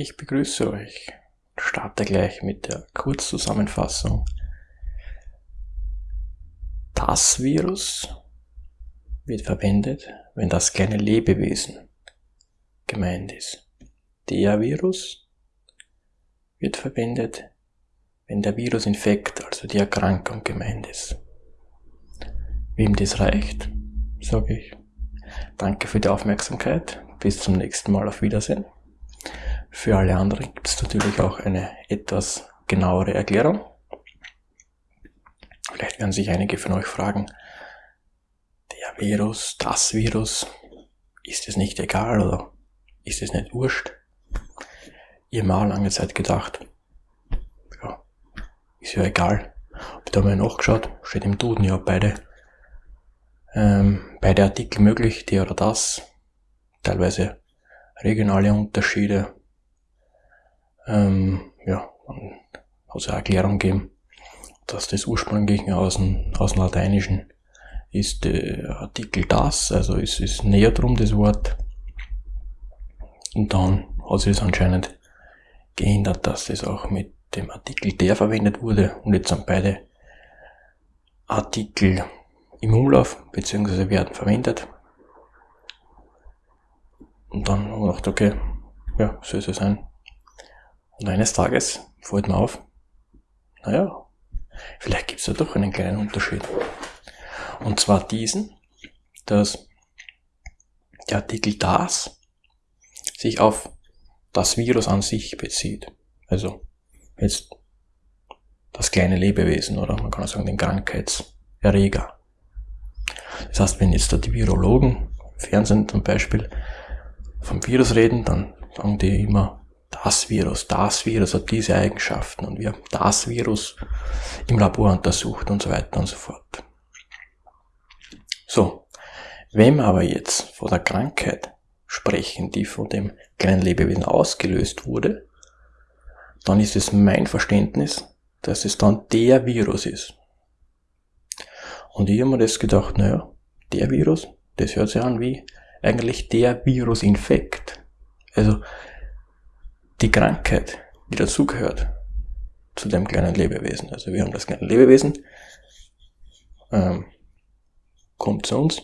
Ich begrüße euch. Starte gleich mit der Kurzzusammenfassung. Das Virus wird verwendet, wenn das kleine Lebewesen gemeint ist. Der Virus wird verwendet, wenn der Virusinfekt, also die Erkrankung gemeint ist. Wem das reicht, sage ich. Danke für die Aufmerksamkeit. Bis zum nächsten Mal. Auf Wiedersehen. Für alle anderen gibt es natürlich auch eine etwas genauere Erklärung. Vielleicht werden sich einige von euch fragen, der Virus, das Virus, ist es nicht egal oder ist es nicht wurscht? Ich habe mal lange Zeit gedacht, ja, ist ja egal. Hab da mal nachgeschaut, steht im Duden ja beide, ähm, beide Artikel möglich, der oder das, teilweise regionale Unterschiede. Ähm, ja, also eine Erklärung geben, dass das ursprünglich aus dem, aus dem Lateinischen ist der Artikel das, also es ist näher drum das Wort. Und dann hat sich es anscheinend geändert, dass das auch mit dem Artikel der verwendet wurde und jetzt sind beide Artikel im Umlauf bzw. werden verwendet. Und dann haben wir gedacht, okay, ja, soll es sein. Und eines Tages fällt mir auf, naja, vielleicht gibt es ja doch einen kleinen Unterschied. Und zwar diesen, dass der Artikel das sich auf das Virus an sich bezieht. Also jetzt das kleine Lebewesen oder man kann auch sagen den Krankheitserreger. Das heißt, wenn jetzt da die Virologen im Fernsehen zum Beispiel vom Virus reden, dann sagen die immer, das Virus, das Virus hat diese Eigenschaften und wir haben das Virus im Labor untersucht und so weiter und so fort. So, wenn wir aber jetzt von der Krankheit sprechen, die von dem kleinen Lebewesen ausgelöst wurde, dann ist es mein Verständnis, dass es dann der Virus ist. Und ich habe mir das gedacht, naja, der Virus, das hört sich an wie eigentlich der Virusinfekt. Also die Krankheit, die dazugehört zu dem kleinen Lebewesen. Also wir haben das kleine Lebewesen, ähm, kommt zu uns,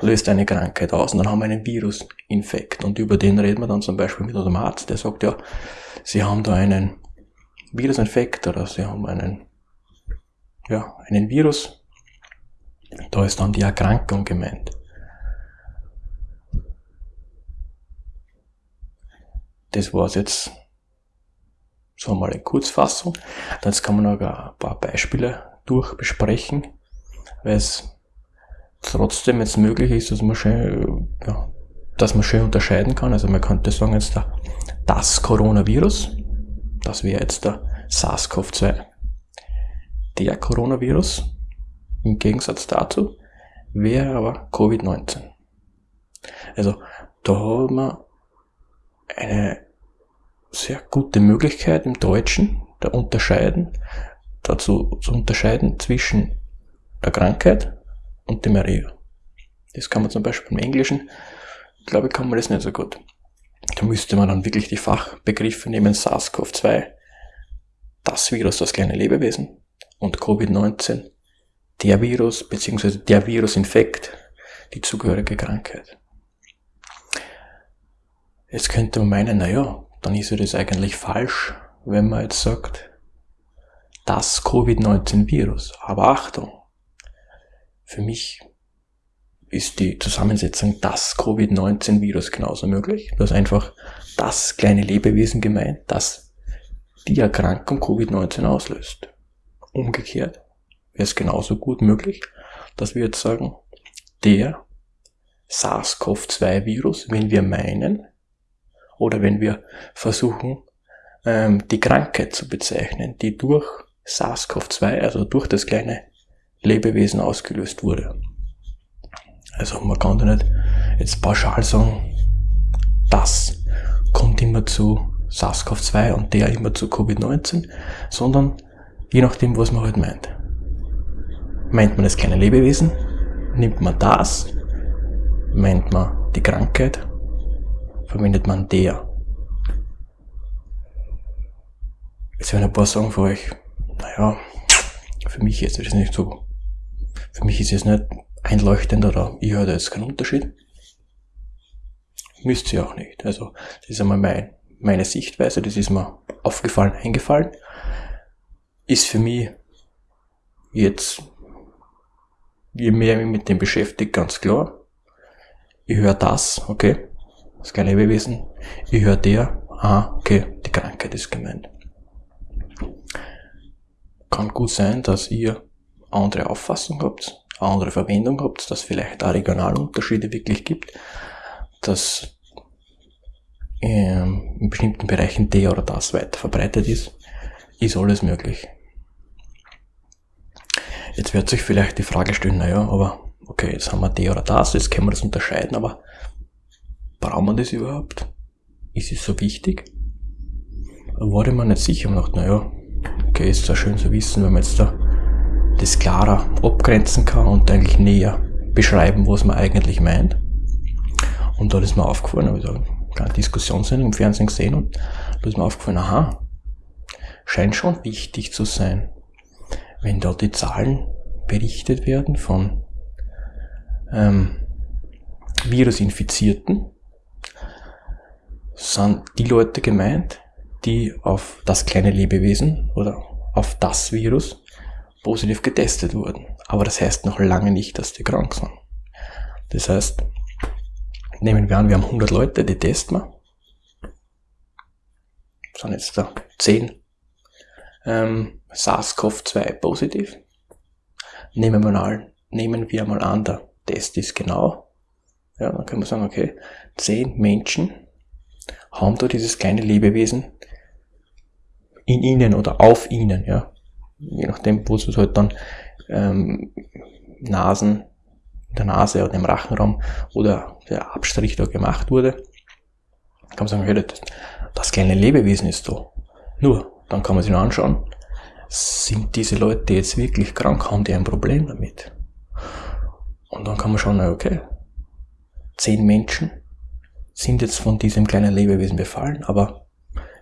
löst eine Krankheit aus und dann haben wir einen Virusinfekt. Und über den reden wir dann zum Beispiel mit unserem Arzt, der sagt ja, Sie haben da einen Virusinfekt oder Sie haben einen, ja, einen Virus. Da ist dann die Erkrankung gemeint. Das war's jetzt so mal in Kurzfassung. Jetzt kann man noch ein paar Beispiele durchbesprechen, weil es trotzdem jetzt möglich ist, dass man schön, ja, dass man schön unterscheiden kann. Also man könnte sagen jetzt da, das Coronavirus, das wäre jetzt der SARS-CoV-2. Der Coronavirus, im Gegensatz dazu, wäre aber Covid-19. Also da haben wir eine sehr gute Möglichkeit im Deutschen da unterscheiden, dazu zu unterscheiden zwischen der Krankheit und dem Erreger. Das kann man zum Beispiel im Englischen, glaube ich, kann man das nicht so gut. Da müsste man dann wirklich die Fachbegriffe nehmen, SARS-CoV-2, das Virus, das kleine Lebewesen, und Covid-19, der Virus, beziehungsweise der Virusinfekt, die zugehörige Krankheit. Jetzt könnte man meinen, naja, dann ist ja das eigentlich falsch, wenn man jetzt sagt, das Covid-19-Virus. Aber Achtung, für mich ist die Zusammensetzung das Covid-19-Virus genauso möglich. Du hast einfach das kleine Lebewesen gemeint, das die Erkrankung Covid-19 auslöst. Umgekehrt wäre es genauso gut möglich, dass wir jetzt sagen, der SARS-CoV-2-Virus, wenn wir meinen, oder wenn wir versuchen, ähm, die Krankheit zu bezeichnen, die durch SARS-CoV-2, also durch das kleine Lebewesen ausgelöst wurde. Also man kann da nicht jetzt pauschal sagen, das kommt immer zu SARS-CoV-2 und der immer zu Covid-19, sondern je nachdem, was man halt meint. Meint man das kleine Lebewesen? Nimmt man das? Meint man die Krankheit? Verwendet man der. Jetzt werden ein paar sagen für euch, naja, für mich ist das nicht so, für mich ist es nicht einleuchtend oder ich höre da jetzt keinen Unterschied. Müsst ihr auch nicht. Also, das ist einmal mein, meine Sichtweise, das ist mir aufgefallen, eingefallen. Ist für mich jetzt, je mehr ich mich mit dem beschäftige, ganz klar. Ich höre das, okay, das kleine Lebewesen. Ich höre der, ah, okay, die Krankheit ist gemeint. Kann gut sein, dass ihr andere Auffassung habt, andere Verwendung habt, dass vielleicht da Regionalunterschiede wirklich gibt, dass ähm, in bestimmten Bereichen der oder das weiter verbreitet ist, ist alles möglich. Jetzt wird sich vielleicht die Frage stellen, naja, aber okay, jetzt haben wir der oder das, jetzt können wir das unterscheiden, aber brauchen wir das überhaupt? Ist es so wichtig? Da ich mir nicht sicher und dachte, naja, okay, ist zwar schön zu wissen, wenn man jetzt da das klarer abgrenzen kann und eigentlich näher beschreiben, was man eigentlich meint. Und da ist mir aufgefallen, habe ich da eine Diskussionssendung im Fernsehen gesehen und da ist mir aufgefallen, aha, scheint schon wichtig zu sein, wenn da die Zahlen berichtet werden von ähm, Virusinfizierten, sind die Leute gemeint, die auf das kleine Lebewesen oder auf das Virus positiv getestet wurden. Aber das heißt noch lange nicht, dass die krank sind. Das heißt, nehmen wir an, wir haben 100 Leute, die testen wir. Sind jetzt da 10 ähm, SARS-CoV-2 positiv. Nehmen wir, mal, nehmen wir mal an, der Test ist genau. Ja, dann können wir sagen, okay, 10 Menschen haben da dieses kleine Lebewesen in ihnen oder auf ihnen, ja. Je nachdem, wo es halt dann ähm, Nasen, der Nase oder im Rachenraum oder der Abstrich da gemacht wurde, kann man sagen, okay, das, das kleine Lebewesen ist da. Nur, dann kann man sich noch anschauen, sind diese Leute jetzt wirklich krank, haben die ein Problem damit? Und dann kann man schauen, okay, zehn Menschen sind jetzt von diesem kleinen Lebewesen befallen, aber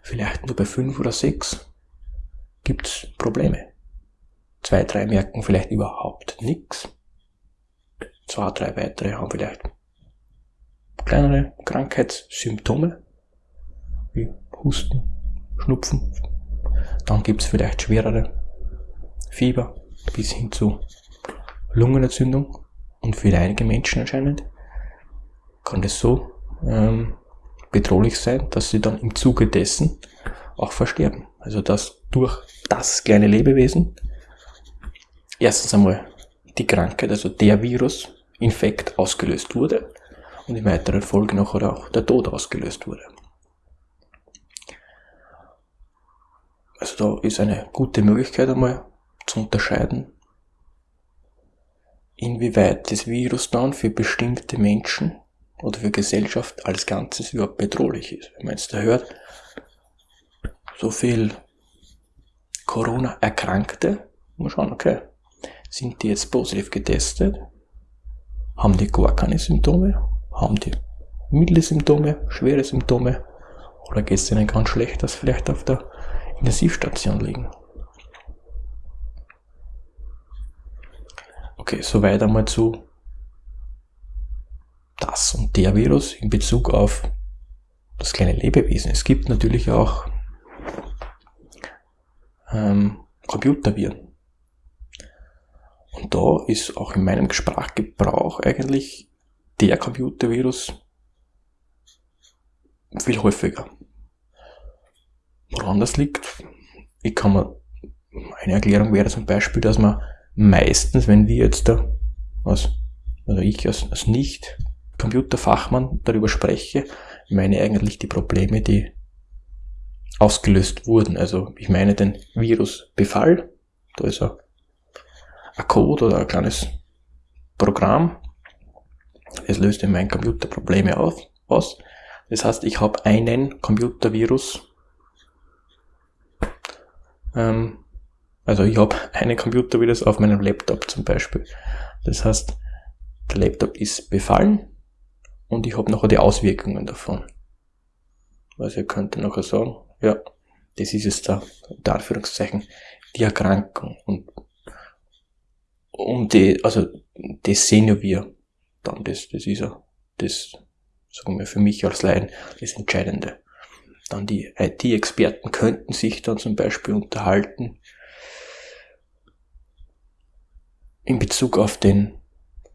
vielleicht nur bei fünf oder sechs gibt's Probleme. Zwei, drei merken vielleicht überhaupt nichts. Zwei, drei weitere haben vielleicht kleinere Krankheitssymptome, wie Husten, Schnupfen. Dann gibt's vielleicht schwerere Fieber bis hin zu Lungenentzündung. Und für einige Menschen anscheinend kann das so ähm, bedrohlich sein, dass sie dann im Zuge dessen auch versterben. Also dass durch das kleine Lebewesen erstens einmal die Krankheit, also der Virusinfekt ausgelöst wurde und in weiterer Folge noch auch der Tod ausgelöst wurde. Also da ist eine gute Möglichkeit einmal zu unterscheiden, inwieweit das Virus dann für bestimmte Menschen oder für Gesellschaft als Ganzes überhaupt bedrohlich ist. Wenn man jetzt da hört, so viel Corona-Erkrankte, muss schauen, okay, sind die jetzt positiv getestet? Haben die gar keine Symptome? Haben die milde Symptome, schwere Symptome? Oder geht es denen ganz schlecht, dass vielleicht auf der Intensivstation liegen? Okay, soweit einmal zu das und der Virus in Bezug auf das kleine Lebewesen. Es gibt natürlich auch ähm, Computerviren. Und da ist auch in meinem Sprachgebrauch eigentlich der Computervirus viel häufiger. Woran das liegt? Ich kann mir, eine Erklärung wäre zum Beispiel, dass man meistens, wenn wir jetzt da, was, also ich als, als nicht Computerfachmann darüber spreche, meine eigentlich die Probleme, die ausgelöst wurden. Also ich meine den Virusbefall, da ist ein, Code oder ein kleines Programm, es löst in meinem Computer Probleme auf, aus. Das heißt, ich habe einen Computervirus, ähm, also ich habe einen Computervirus auf meinem Laptop zum Beispiel. Das heißt, der Laptop ist befallen und ich habe nachher die Auswirkungen davon. Also ihr könnt nachher sagen, ja, Das ist jetzt da, unter Anführungszeichen, die Erkrankung. Und um die, also das sehen ja wir dann, das, das ist ja das, sagen wir für mich als Laien, das Entscheidende. Dann die IT-Experten könnten sich dann zum Beispiel unterhalten in Bezug auf den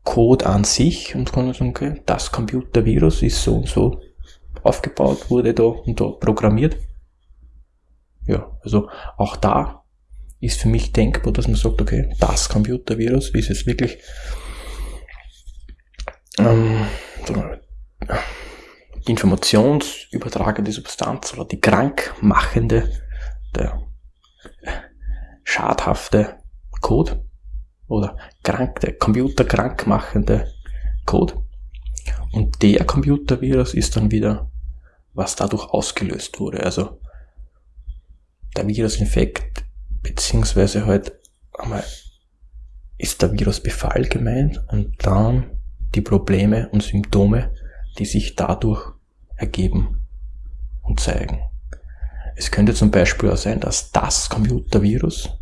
Code an sich und können sagen, okay, das Computervirus ist so und so aufgebaut, wurde da und da programmiert. Ja, also auch da ist für mich denkbar, dass man sagt, okay, das Computervirus ist es wirklich ähm, die informationsübertragende Substanz oder die krankmachende, der schadhafte Code oder krank, der computerkrankmachende Code. Und der Computervirus ist dann wieder, was dadurch ausgelöst wurde. Also der Virusinfekt, beziehungsweise halt einmal ist der Virusbefall gemeint und dann die Probleme und Symptome, die sich dadurch ergeben und zeigen. Es könnte zum Beispiel auch sein, dass das Computervirus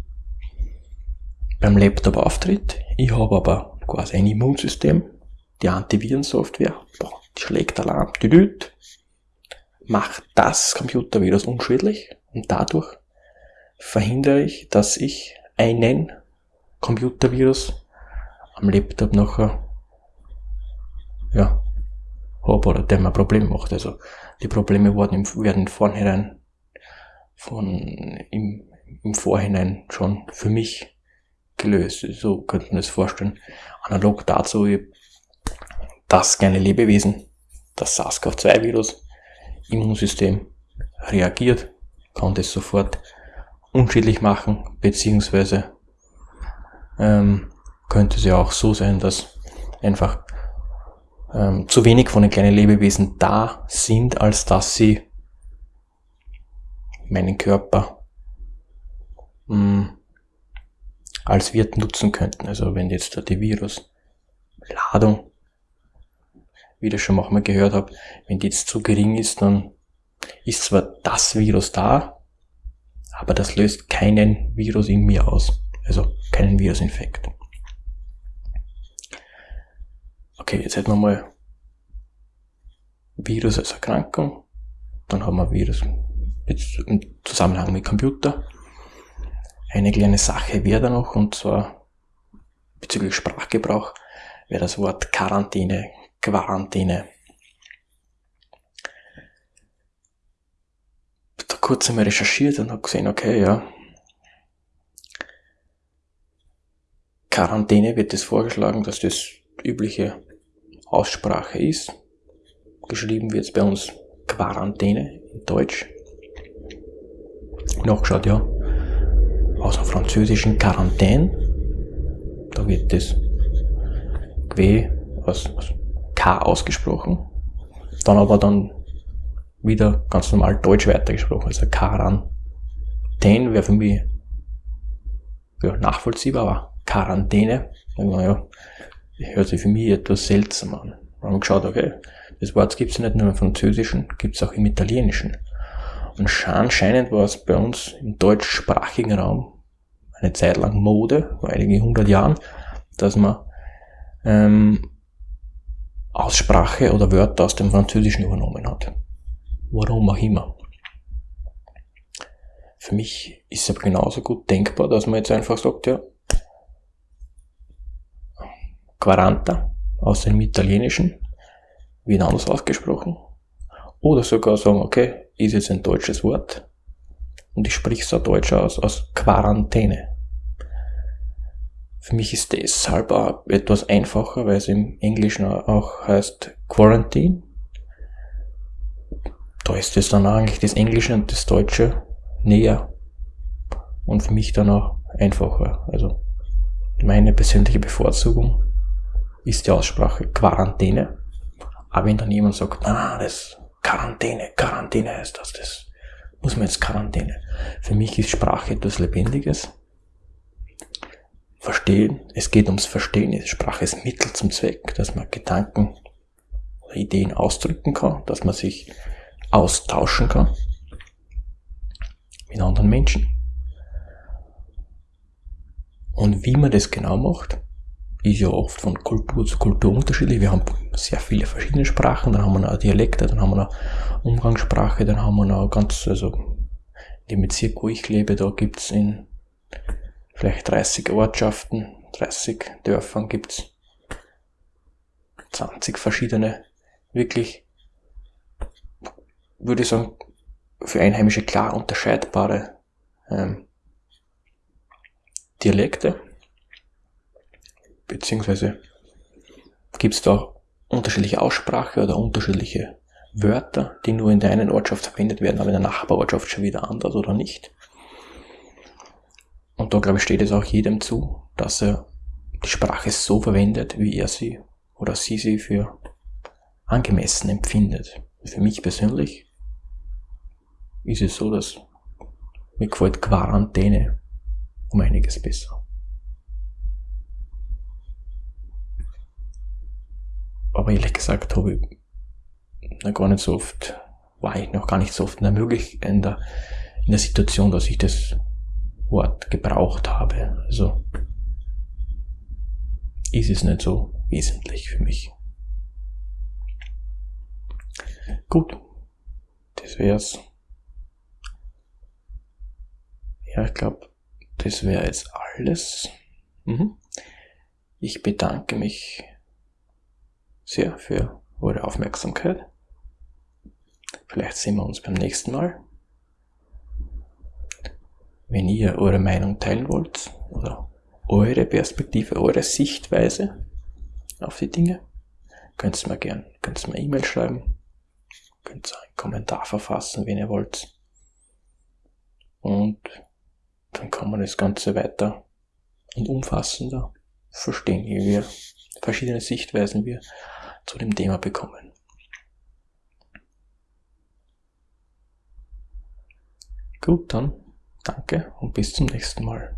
beim Laptop auftritt. Ich habe aber quasi ein Immunsystem, die Antivirensoftware, boah, die schlägt Alarm, düdüt, macht das Computervirus unschädlich und dadurch verhindere ich, dass ich einen Computervirus am Laptop nachher ja, habe oder der mir Probleme macht. Also die Probleme werden im, werden im Vorhinein von im, im Vorhinein schon für mich gelöst. So könnte man das vorstellen. Analog dazu, das kleine Lebewesen, das SARS-CoV-2-Virus, Immunsystem reagiert, kann das sofort unschädlich machen, beziehungsweise ähm, könnte es ja auch so sein, dass einfach ähm, zu wenig von den kleinen Lebewesen da sind, als dass sie meinen Körper mh, mm, als Wirt nutzen könnten. Also wenn jetzt da die Virusladung, wie das schon manchmal gehört habe, wenn die jetzt zu gering ist, dann ist zwar das Virus da, aber das löst keinen Virus in mir aus. Also keinen Virusinfekt. Okay, jetzt hätten wir mal Virus als Erkrankung. Dann haben wir Virus im Zusammenhang mit Computer. Eine kleine Sache wäre da noch, und zwar bezüglich Sprachgebrauch, wäre das Wort Quarantäne, Quarantäne. Da kurz einmal recherchiert und habe gesehen, okay, ja. Quarantäne wird es vorgeschlagen, dass das übliche Aussprache ist. Geschrieben wird es bei uns Quarantäne in Deutsch. Nachgeschaut, ja. Aus dem französischen Quarantäne. Da wird das G aus, aus K ausgesprochen. Dann aber dann wieder ganz normal Deutsch weitergesprochen. Also Quarantäne wäre für mich ja, nachvollziehbar, aber Quarantäne, naja, hört sich für mich etwas seltsam an. Wir haben geschaut, okay, das Wort gibt es nicht nur im Französischen, gibt es auch im Italienischen. Und anscheinend war es bei uns im deutschsprachigen Raum eine Zeit lang Mode, vor einigen hundert Jahren, dass man ähm, Aussprache oder Wörter aus dem Französischen übernommen hat. Warum auch immer. Für mich ist es aber genauso gut denkbar, dass man jetzt einfach sagt, ja, Quaranta aus dem Italienischen wird anders ausgesprochen. Oder sogar sagen, okay, ist jetzt ein deutsches Wort und ich spreche es auch deutsch aus, aus Quarantäne. Für mich ist deshalb auch etwas einfacher, weil es im Englischen auch heißt Quarantine. Da ist es dann eigentlich das Englische und das Deutsche näher und für mich dann auch einfacher. Also meine persönliche Bevorzugung ist die Aussprache Quarantäne. Aber wenn dann jemand sagt, ah, das Quarantäne, Quarantäne heißt das, das muss man jetzt Quarantäne. Für mich ist Sprache etwas Lebendiges. Verstehen, es geht ums Verstehen. Sprache ist Mittel zum Zweck, dass man Gedanken oder Ideen ausdrücken kann, dass man sich austauschen kann. in anderen Menschen. Und wie man das genau macht, ist ja oft von Kultur zu Kultur unterschiedlich. Wir haben sehr viele verschiedene Sprachen, dann haben wir noch Dialekte, dann haben wir noch Umgangssprache, dann haben wir noch ganz, also in dem Bezirk, wo ich lebe, da gibt's in vielleicht 30 Ortschaften, 30 Dörfern gibt's 20 verschiedene, wirklich, würde ich sagen, für Einheimische klar unterscheidbare ähm, Dialekte beziehungsweise gibt es da unterschiedliche Aussprache oder unterschiedliche Wörter, die nur in der einen Ortschaft verwendet werden, aber in der Nachbarortschaft schon wieder anders oder nicht. Und da glaube ich steht es auch jedem zu, dass er die Sprache so verwendet, wie er sie oder sie sie für angemessen empfindet. Für mich persönlich ist es so, dass mir gefällt Quarantäne um einiges besser. Aber ehrlich gesagt habe ich noch gar nicht so oft, war ich noch gar nicht so oft in der, in der, in der Situation, dass ich das Wort gebraucht habe. Also ist es nicht so wesentlich für mich. Gut, das wär's. Ja, ich glaube, das wäre jetzt alles. Mhm. Ich bedanke mich sehr für eure Aufmerksamkeit. Vielleicht sehen wir uns beim nächsten Mal. Wenn ihr eure Meinung teilen wollt oder eure Perspektive, eure Sichtweise auf die Dinge, könnt ihr mir gern, könnt ihr mir E-Mail schreiben, könnt ihr einen Kommentar verfassen, wenn ihr wollt. Und dann kann man das Ganze weiter und umfassender verstehen, wie wir verschiedene Sichtweisen wir zu dem Thema bekommen. Gut, dann danke und bis zum nächsten Mal.